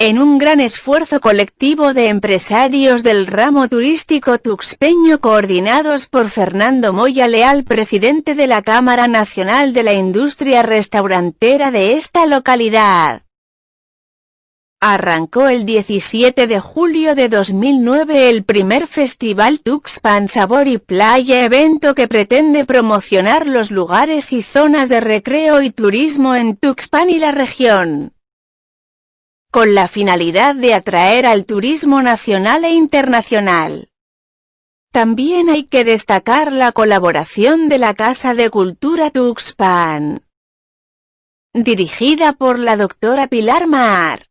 En un gran esfuerzo colectivo de empresarios del ramo turístico tuxpeño coordinados por Fernando Moya Leal presidente de la Cámara Nacional de la Industria Restaurantera de esta localidad. Arrancó el 17 de julio de 2009 el primer Festival Tuxpan Sabor y Playa evento que pretende promocionar los lugares y zonas de recreo y turismo en Tuxpan y la región con la finalidad de atraer al turismo nacional e internacional. También hay que destacar la colaboración de la Casa de Cultura Tuxpan, dirigida por la doctora Pilar Mar.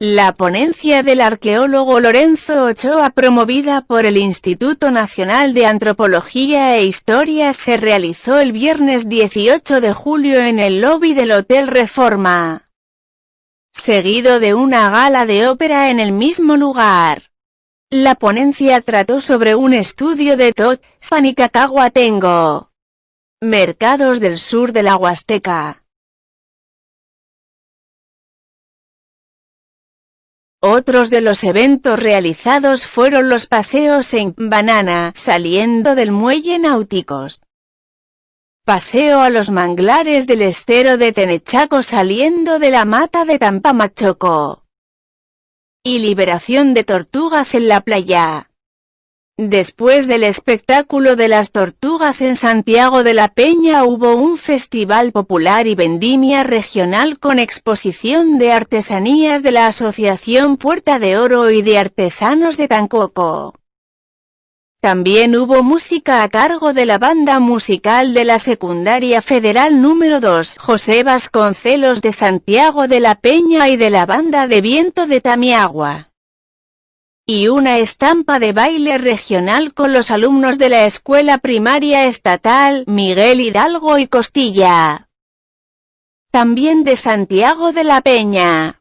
La ponencia del arqueólogo Lorenzo Ochoa promovida por el Instituto Nacional de Antropología e Historia se realizó el viernes 18 de julio en el lobby del Hotel Reforma. Seguido de una gala de ópera en el mismo lugar. La ponencia trató sobre un estudio de Totspan y Cacahuatengo. Mercados del sur de la Huasteca. Otros de los eventos realizados fueron los paseos en Banana, saliendo del muelle Náuticos. Paseo a los manglares del estero de Tenechaco saliendo de la mata de Tampamachoco. Y liberación de tortugas en la playa. Después del espectáculo de las tortugas en Santiago de la Peña hubo un festival popular y vendimia regional con exposición de artesanías de la Asociación Puerta de Oro y de Artesanos de Tancoco. También hubo música a cargo de la banda musical de la Secundaria Federal número 2 José Vasconcelos de Santiago de la Peña y de la banda de viento de Tamiagua y una estampa de baile regional con los alumnos de la Escuela Primaria Estatal Miguel Hidalgo y Costilla. También de Santiago de la Peña.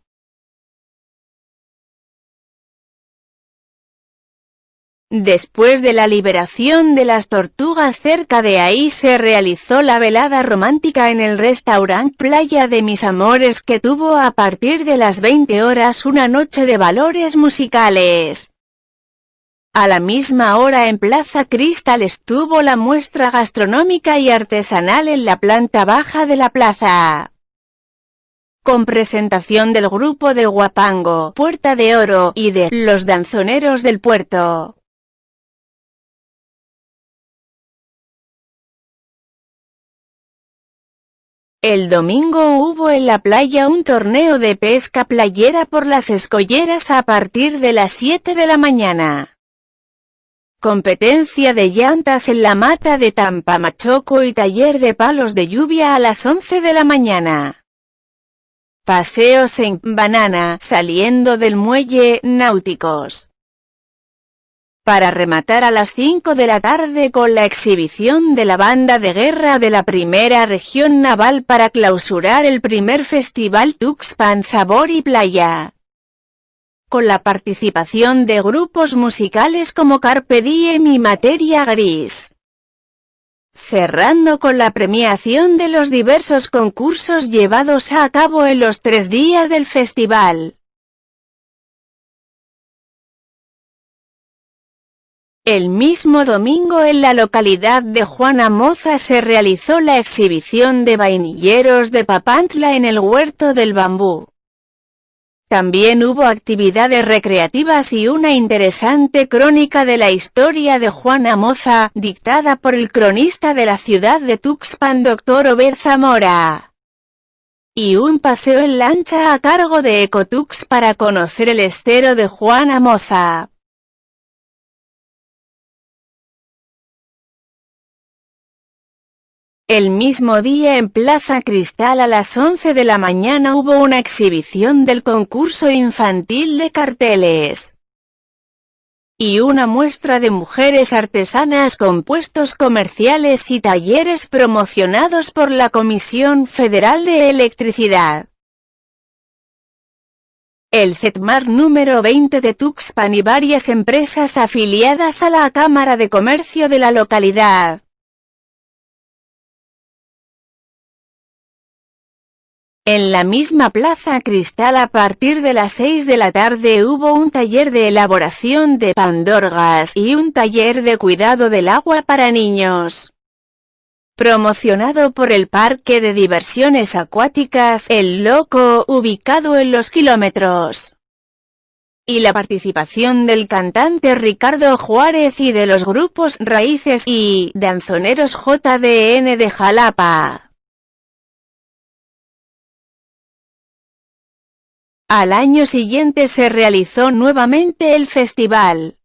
Después de la liberación de las tortugas cerca de ahí se realizó la velada romántica en el restaurante Playa de Mis Amores que tuvo a partir de las 20 horas una noche de valores musicales. A la misma hora en Plaza Cristal estuvo la muestra gastronómica y artesanal en la planta baja de la plaza con presentación del grupo de Guapango, Puerta de Oro, y de Los Danzoneros del Puerto. El domingo hubo en la playa un torneo de pesca playera por las escolleras a partir de las 7 de la mañana. Competencia de llantas en la mata de Tampamachoco y taller de palos de lluvia a las 11 de la mañana. Paseos en Banana saliendo del muelle Náuticos para rematar a las 5 de la tarde con la exhibición de la banda de guerra de la primera región naval para clausurar el primer festival Tuxpan Sabor y Playa. Con la participación de grupos musicales como Carpe Diem y Materia Gris. Cerrando con la premiación de los diversos concursos llevados a cabo en los tres días del festival. El mismo domingo en la localidad de Juana Moza se realizó la exhibición de vainilleros de Papantla en el Huerto del Bambú. También hubo actividades recreativas y una interesante crónica de la historia de Juana Moza, dictada por el cronista de la ciudad de Tuxpan Dr. Obed Zamora. Y un paseo en lancha a cargo de Ecotux para conocer el estero de Juana Moza. El mismo día en Plaza Cristal a las 11 de la mañana hubo una exhibición del concurso infantil de carteles. Y una muestra de mujeres artesanas con puestos comerciales y talleres promocionados por la Comisión Federal de Electricidad. El CETMAR número 20 de Tuxpan y varias empresas afiliadas a la Cámara de Comercio de la localidad. La misma Plaza Cristal a partir de las 6 de la tarde hubo un taller de elaboración de pandorgas y un taller de cuidado del agua para niños. Promocionado por el Parque de Diversiones Acuáticas El Loco, ubicado en los kilómetros. Y la participación del cantante Ricardo Juárez y de los grupos Raíces y Danzoneros JDN de Jalapa. Al año siguiente se realizó nuevamente el festival.